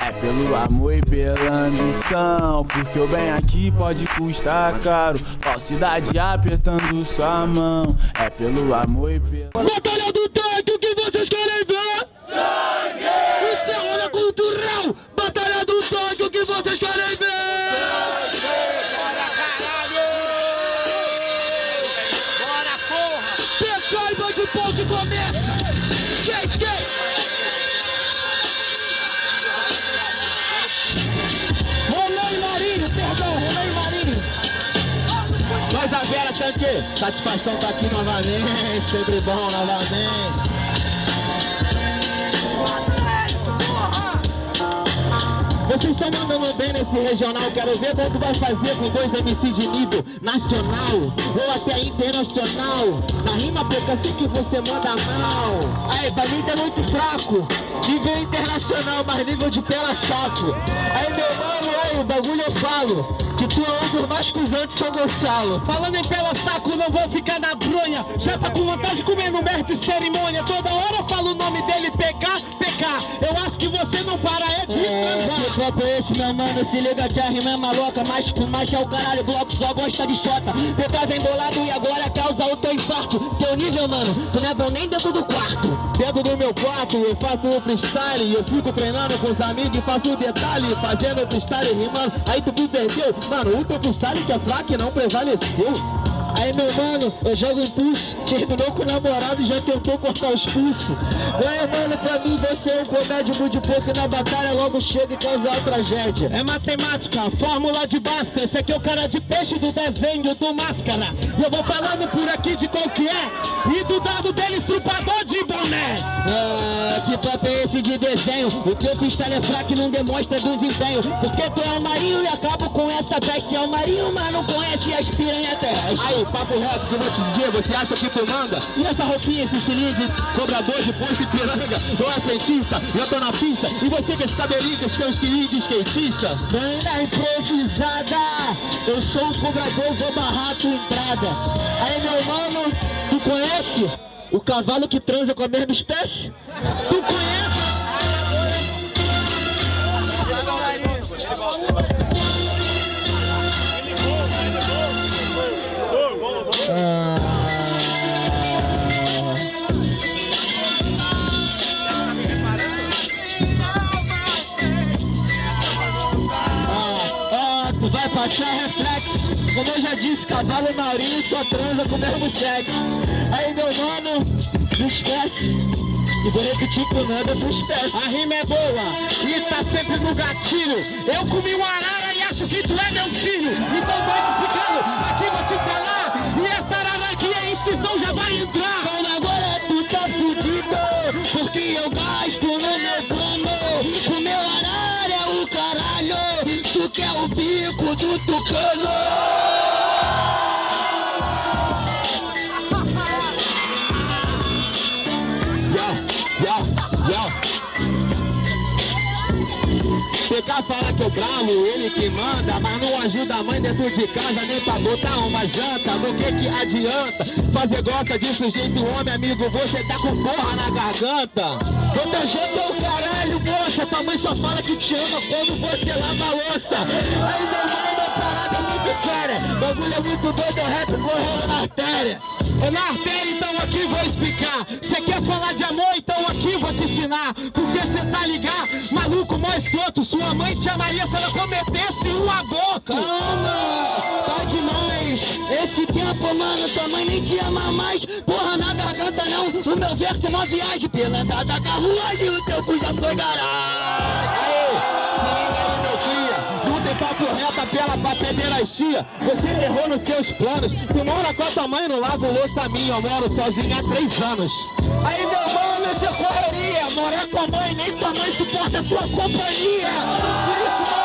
É pelo amor e pela ambição Porque o bem aqui pode custar caro Falsidade apertando sua mão É pelo amor e pela... Batalha do tanque, o que vocês querem ver? Satisfação tá aqui novamente, sempre bom novamente. Vocês estão mandando bem nesse regional, quero ver quanto vai fazer com dois MC de nível nacional ou até internacional. Na rima pouca sei que você manda mal. Aí, mim tá muito fraco. Nível internacional, mas nível de pela saco. Aí, meu mano, aí, o bagulho eu falo. Que tu é um dos mais cuzão de São Gonçalo. Falando em pela saco, não vou ficar na bronha. Já tá com vontade de comer no mestre cerimônia. Toda hora eu falo o nome dele, PK, PK. Eu acho que você não para, é de é, copo é esse, meu mano? Se liga que a rima é maloca Mas com macho é o caralho, bloco só gosta de chota PK vem bolado e agora causa o teu infarto Teu nível, mano, tu não é bom nem dentro do quarto Dentro do meu quarto eu faço o freestyle Eu fico treinando com os amigos e faço o detalhe Fazendo o freestyle rimando, aí tu me perdeu Mano, o freestyle que é fraco e não prevaleceu Aí meu mano, eu jogo impulso Terminou com o namorado e já tentou cortar os pulsos Ué mano, pra mim você é um comédio muito pouco E na batalha logo chega e causa a tragédia. É matemática, fórmula de Bhaskara. Esse aqui é o cara de peixe do desenho do Máscara. E eu vou falando por aqui de qual que é. E do dado dele estrupador de boné. Ah, que papo é esse de desenho? O teu freestyle é fraco e não demonstra desempenho. Porque tu é um marinho e acabo com essa peste. É um marinho, mas não conhece as piranhas terrestres papo reto que eu vou te dizer, você acha que tu manda? E essa roupinha, esse estilinho de cobrador de posto e piranga? Eu é frentista, eu tô na pista, e você com esse cabelinho, esse seu estilinho de skatista? Banda improvisada, eu sou o cobrador, vou barrar a tua entrada. Aí meu mano, tu conhece o cavalo que transa com a mesma espécie? Tu conhece? Vai passar reflexo. Como eu já disse, cavalo marinho só transa com o mesmo sexo. Aí meu mano, não esquece. E vou repetir com nada tu espécie A rima é boa e tá sempre no gatilho. Eu comi uma arara e acho que tu é meu filho. Então vai explicando, aqui vou te falar. E essa arara aqui, a extinção já vai entrar bico do tucano. PK fala que eu bravo, ele que manda Mas não ajuda a mãe dentro de casa Nem pra botar uma janta. Do que que adianta? Fazer gosta de sujeito homem, amigo Você tá com porra na garganta. Outra janta é o caralho, moça Tua mãe só fala que te ama quando você lava a louça. Aí meu mano, é parada muito séria Bagulho é muito doido, é rap correndo na artéria. É na artéria, então aqui vou explicar. Cê quer falar de amor, então aqui vou te ensinar. Porque cê tá ligado, maluco, mó escroto. Sua mãe te amaria se ela cometesse um aborto Calma, tá Esse tempo, mano, tua mãe nem te ama mais. Porra, na garganta não, o meu verso é uma viagem. Pela entrada da carruagem, o teu cu já foi garagem. Tem papo reto, apela pra pederastia. Você errou nos seus planos. Tu mora com a tua mãe no lago louça minha Eu moro sozinho há três anos. Aí meu mano, você correria. Morar com a mãe, nem tua mãe suporta a tua companhia. Por isso,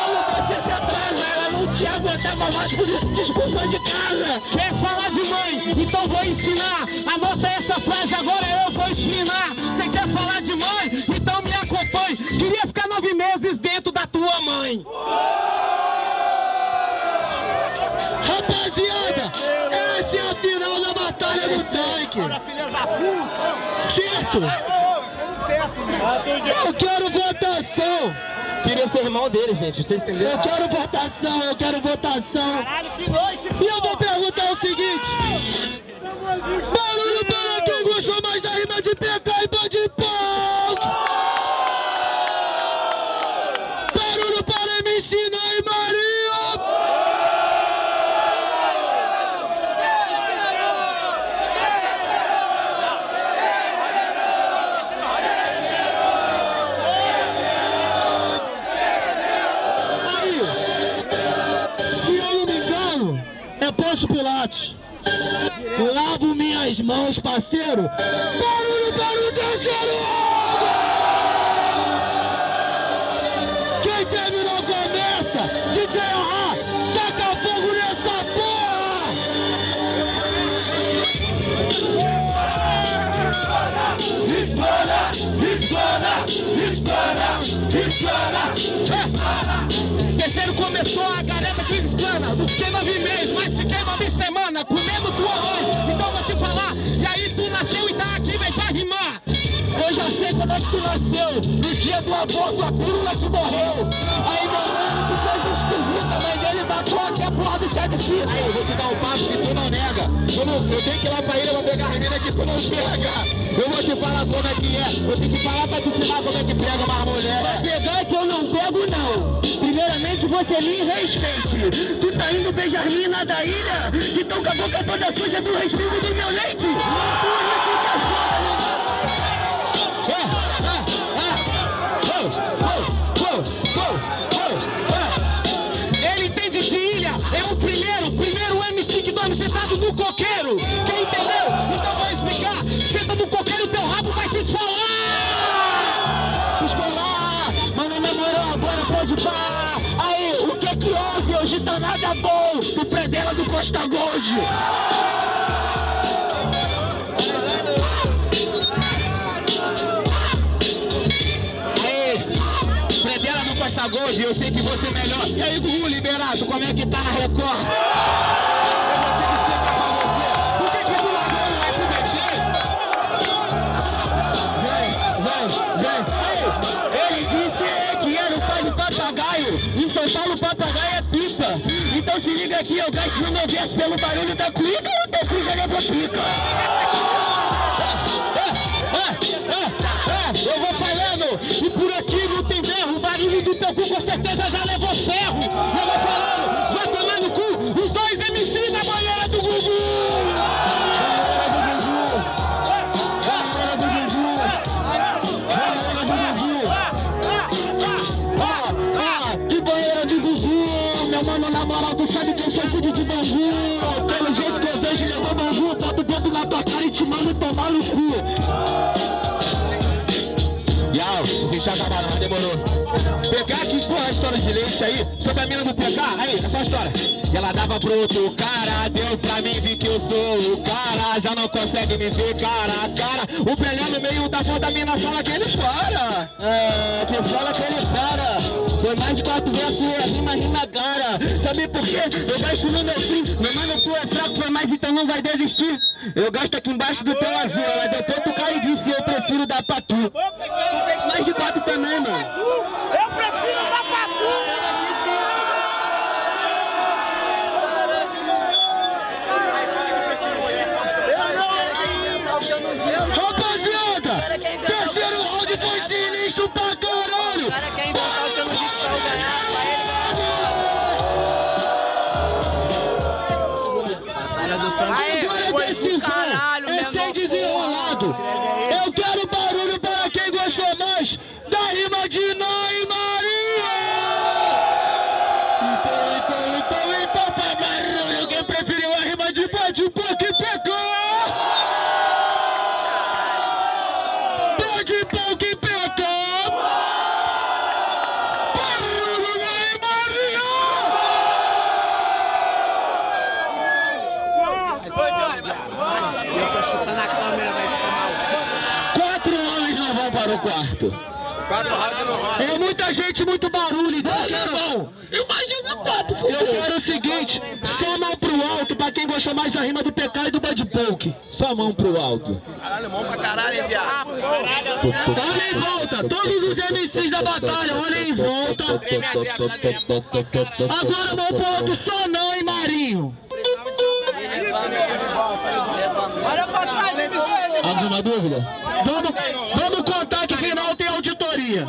te aguentava mais por expulsou de casa Quer falar de mãe? Então vou ensinar Anota essa frase, agora eu vou explinar Você quer falar de mãe? Então me acompanhe Queria ficar nove meses dentro da tua mãe Rapaziada, essa é a final da batalha do tanque. Certo? Eu quero votação. Queria ser irmão dele, gente. Vocês entenderam? Eu quero votação, eu quero votação. Caralho, que noite, E eu vou perguntar o seguinte. Barulho para quem gostou mais da rima de PK Pilatos. Lavo minhas mãos, parceiro. Barulho para o terceiro! Quem terminou começa. DJ Ahá, taca fogo nessa porra! Explana, explana, explana, explana. Terceiro começou a garota que explana. Não fiquei nove aqui, vem pra rimar. Eu já sei como é que tu nasceu. No dia do aborto, a pílula que morreu. Aí meu mano, que coisa esquisita. A mãe dele matou até a porra do chá de fita. Aí eu vou te dar um passo que tu não nega. Eu, não, eu tenho que ir lá pra ilha pra pegar a menina que tu não pega. Eu vou te falar como é que é. Eu tenho que falar pra te ensinar como é que pega uma mulher. Pra pegar que eu não pego, não. Primeiramente você me respeite. Tu tá indo beijar mina da ilha? Que tão com a boca toda suja do respingo do meu leite. No coqueiro. Quem entendeu? Então vou explicar. Senta no coqueiro, teu rabo vai se esfolar. Se esfolar, mano, na moral, agora pode parar. Aí, o que que houve? Hoje tá nada bom. Do pré dela do Costa Gold. Predela Costa Gold, eu sei que você é melhor. E aí, Gugu Liberato, como é que tá na Record? Então se liga aqui, eu gasto no meu verso pelo barulho da cuíca ou teu cu já pica? Eu vou falando, e por aqui não tem berro, o barulho do teu cu com certeza já levou ferro. Eu vou falando, mano, na moral, tu sabe que eu sou cuide de bambu. Pelo jeito que eu vejo, levou bambu, boto o dedo na tua cara e te mando tomar no cu. Yau, vocês já acabaram, mas demorou. PK, que porra a história de leite aí? Sobre a mina do PK, aí, é a história. Ela dava pro outro cara, deu pra mim, vi que eu sou o cara. Já não consegue me ver cara a cara. O Pelé no meio da foda, mina fala que ele para. É, que fala que ele para. Foi mais de quatro versos, é rima, rima cara. Sabe por quê? Eu gasto no meu fim. Meu mano, tu é fraco, foi mais, então não vai desistir. Eu gasto aqui embaixo do teu azul. Ela deu tanto cara e disse, eu prefiro dar pra tu. Tu fez mais de quatro também, mano. Eu prefiro desenrolado. Eu quero barulho para quem gostou mais da rima de e Maria. Então, então, então, então, pra barulho, quem preferiu a rima de Bad Punk pegou. Bad Punk pegou. Quatro homens não rola. É muita gente, muito barulho, então eu quero... Imagina quatro, Eu quero o seguinte, só mão pro alto pra quem gostou mais da rima do PK e do Bad Poke. Só mão pro alto. Caralho, bom pra caralho, hein, viado. Olha em volta, todos os MCs da batalha, olha em volta. Agora mão pro alto, só não, hein, Marinho. Olha pra trás, hein, Alguma dúvida? Vamos, vamos contar que final tem auditoria.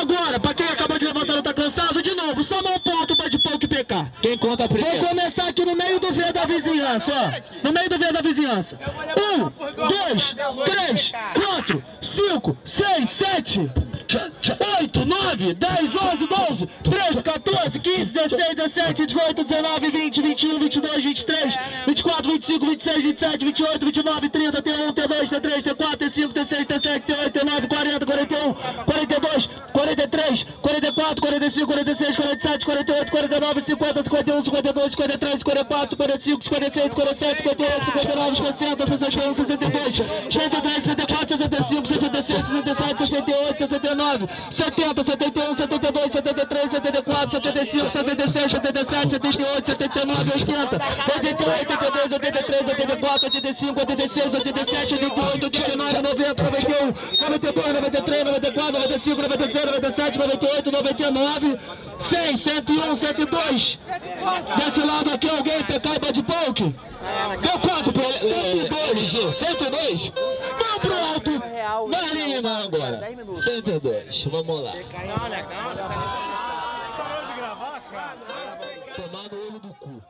Agora, pra quem acabou de levantar não tá cansado, de novo, só mão ponto pra de pouco e PK. Quem conta primeiro? Vou começar aqui no meio do V da vizinhança, ó. No meio do V da vizinhança. Um, dois, três, quatro, cinco, seis, sete. 8, 9, 10, 11, 12, 13, 14, 15, 16, 17, 18, 19, 20, 21, 22, 23, 24, 25, 26, 27, 28, 29, 30, T1, T2, T3, T4, T5, T6, T7, T8, T9, 40, 41, 42, 43, 44, 45, 46, 47, 48, 49, 50, 51, 52, 53, 54, 55, 56, 57, 58, 59, 60, 61, 62, 63, 64, 65, 66, 67, 68, 69, 70, 71, 72, 73, 74, 75, 76, 77, 78, 79, 80, 81, 82, 83, 84, 85, 86, 87, 88, 89, 90, 91, 92, 93, 94, 95, 96, 97, 98, 99, 100, 101, 102. Desse lado aqui alguém, PK e Bad Poke? Deu quanto ele? 102, Gil, 102? Alto. Marinho não agora. 102, vamos lá. Olha, calma. Tomar no olho do cu.